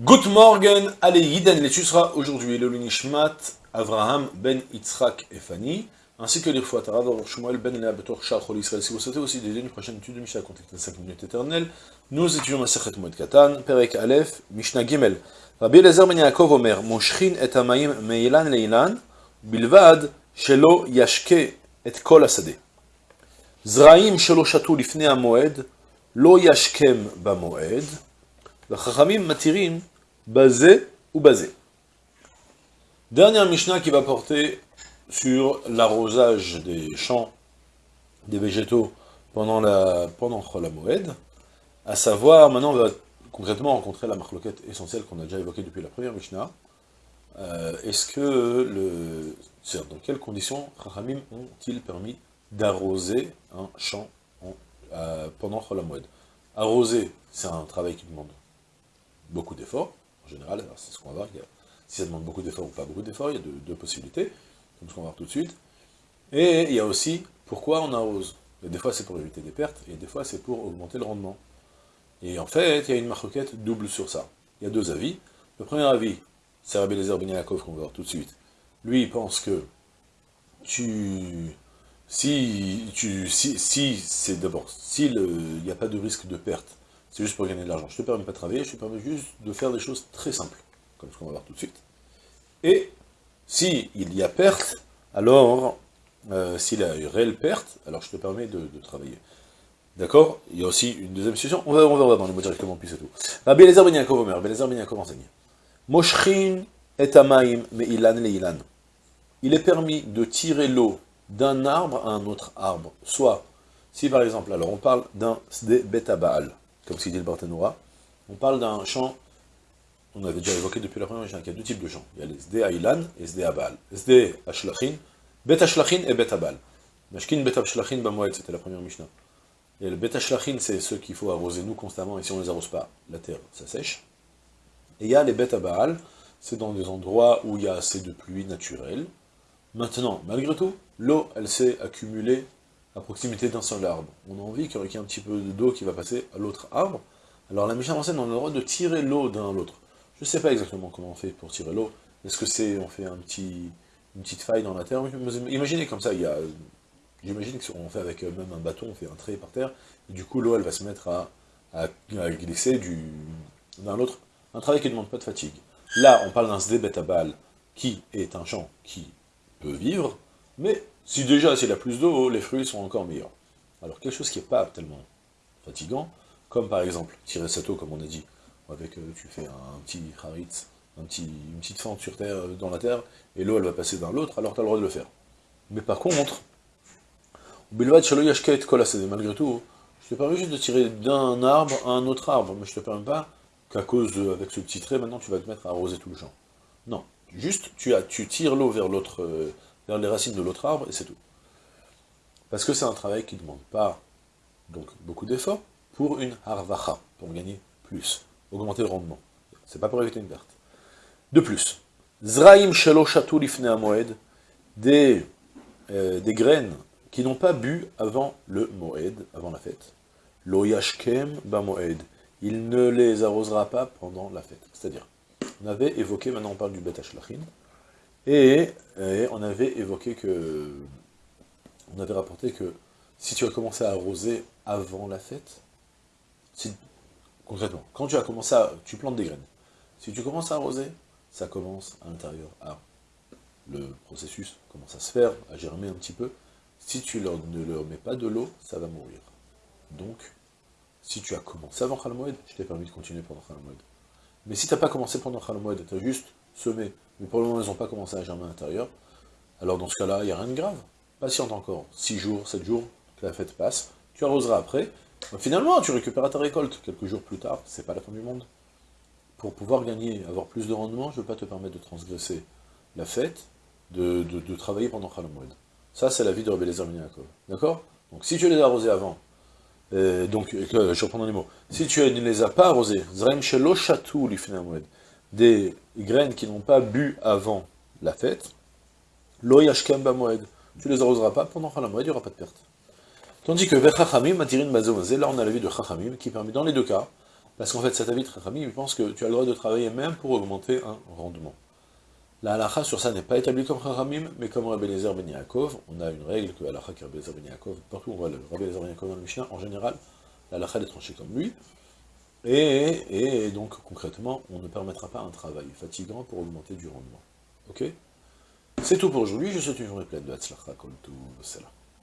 Good morning, allez, Yiden, l'étude sera aujourd'hui le Lunishmat, Avraham ben Yitzhak et Fanny, ainsi que les fois Tarav Shmuel ben Lea Betor Chol Israël. Si vous souhaitez aussi des une prochaine étude de Mishnah contexte de 5 minutes éternelles, nous étudions la Sechet Moed Katan, Perek Aleph, Mishnah Gimel. Rabbi Elazar ben Yaakov Omer, Moshchin et Amayim meilan leilan, bilvad shelo yashke et kol asade. Zraim shelo shatu lifnei hamoed, lo yashkem bamoed, Chachamim matirim basé ou basé. Dernière Mishnah qui va porter sur l'arrosage des champs, des végétaux pendant la pendant à savoir, maintenant on va concrètement rencontrer la marloquette essentielle qu'on a déjà évoquée depuis la première Mishnah. Euh, est-ce que le. dans quelles conditions Chachamim ont-ils permis d'arroser un champ euh, pendant Arroser, c'est un travail qui demande beaucoup d'efforts, en général, c'est ce qu'on va voir, si ça demande beaucoup d'efforts ou pas beaucoup d'efforts, il y a deux, possibilités, comme ce qu'on va voir tout de suite. Et il y a aussi, pourquoi on arrose Des fois c'est pour éviter des pertes, et des fois c'est pour augmenter le rendement. Et en fait, il y a une marquette double sur ça. Il y a deux avis. Le premier avis, c'est Rabbi Lezer Ben qu'on va voir tout de suite. Lui, il pense que tu... Si, tu, si, si c'est d'abord, s'il n'y a pas de risque de perte, c'est juste pour gagner de l'argent. Je te permets pas de travailler, je te permets juste de faire des choses très simples, comme ce qu'on va voir tout de suite. Et s'il y a perte, alors, euh, s'il y a une réelle perte, alors je te permets de, travailler. D'accord? Il y a aussi une deuxième situation, on va, on va dans les mots directement, puis c'est tout. Rabbi Eliezer ben Yaakov Omer, Eliezer ben Yaakov enseigne. Moshrin et amaim me ilan le ilan. Il est permis de tirer l'eau d'un arbre à un autre arbre. Soit, si par exemple, alors on parle d'un beta baal, comme ce dit le Barthénoura, on parle d'un champ, on avait déjà évoqué depuis la première qu'il y a deux types de champs. Il y a les SD Ailan et SD Abal. SD Ashlachin, Bet Ashlachin et Bet Abal. Mashkin Bet Ashlachin Bamoed, c'était la première Mishnah. Et le Bet Ashlachin, c'est ceux qu'il faut arroser nous constamment, et si on ne les arrose pas, la terre, ça sèche. Et il y a les Bet Abal, c'est dans des endroits où il y a assez de pluie naturelle. Maintenant, malgré tout, l'eau, elle s'est accumulée à proximité d'un seul arbre. On a envie qu'il y ait un petit peu d'eau qui va passer à l'autre arbre. Alors la Mishnah enseigne, on a le droit de tirer l'eau d'un à l'autre. Je ne sais pas exactement comment on fait pour tirer l'eau. Est-ce que c'est, on fait un petit, une petite faille dans la terre? Imaginez comme ça, il y a, j'imagine qu'on fait avec même un bâton, on fait un trait par terre, du coup l'eau elle va se mettre à, à, glisser d'un à l'autre. Un travail qui ne demande pas de fatigue. Là, on parle d'un sdébetabal qui est un champ qui peut vivre, mais si déjà, s'il a plus d'eau, les fruits sont encore meilleurs. Alors, quelque chose qui n'est pas tellement fatigant, comme par exemple, tirer cette eau, comme on a dit, avec, euh, tu fais un, petit haritz, un petit, une petite fente sur terre, euh, dans la terre, et l'eau, elle va passer d'un l'autre, alors tu as le droit de le faire. Mais par contre, malgré tout, je te permets juste de tirer d'un arbre à un autre arbre, mais je te permets pas qu'à cause de, avec ce petit trait, maintenant tu vas te mettre à arroser tout le champ. Non, juste tu, as, tu tires l'eau vers l'autre, euh, vers les racines de l'autre arbre, et c'est tout. Parce que c'est un travail qui ne demande pas donc beaucoup d'efforts pour une harvacha, pour gagner plus, augmenter le rendement. C'est pas pour éviter une perte. De plus, zraim lifne moed, des, euh, des graines qui n'ont pas bu avant le moed, avant la fête. Lo yashkem ba moed, il ne les arrosera pas pendant la fête. C'est-à-dire, on avait évoqué, maintenant on parle du bet et, on avait évoqué que, on avait rapporté que si tu as commencé à arroser avant la fête, concrètement, quand tu as commencé à, tu plantes des graines, si tu commences à arroser, ça commence à l'intérieur à, le processus commence à se faire, à germer un petit peu, si tu ne leur mets pas de l'eau, ça va mourir. Donc, si tu as commencé avant Khalmoed, je t'ai permis de continuer pendant Khalmoed. Mais si tu n'as pas commencé pendant Khalmoed, tu as juste semé mais pour le moment, ils n'ont pas commencé à germer à l'intérieur. Alors dans ce cas-là, il n'y a rien de grave. Patiente encore, 6 jours, 7 jours, que la fête passe, tu arroseras après. finalement, tu récupéreras ta récolte quelques jours plus tard, c'est pas la fin du monde. Pour pouvoir gagner, avoir plus de rendement, je ne veux pas te permettre de transgresser la fête, de, travailler pendant Khalamoued. Ça, c'est la vie de Rebbe Lezer D'accord? Donc si tu les as arrosés avant, euh, euh, je reprends les mots, si tu ne les as pas arrosés, Zrem Shelo Shatou des graines qui n'ont pas bu avant la fête, lo yashkem moed. Tu les arroseras pas pendant Moed, il n'y aura pas de perte. Tandis que Vechachamim, Matirin Bazomazé, là on a la vie de Chachamim, qui permet dans les deux cas, Parce qu'en fait, cet avis Rachamim, il pense que tu as le droit de travailler même pour augmenter un rendement. La halakha sur ça n'est pas établie comme Rachamim, mais comme Rabbi Lezer Ben Yaakov, on a une règle que halakha qui Rabbi Lezer Ben Yaakov, partout on voit le Rabbi Lezer Ben Yaakov dans le Mishnah, en général, la halakha est tranchée comme lui, et, donc concrètement, on ne permettra pas un travail fatigant pour augmenter du rendement. Ok? C'est tout pour aujourd'hui, je souhaite une journée pleine de Hatzlacha, comme tout cela.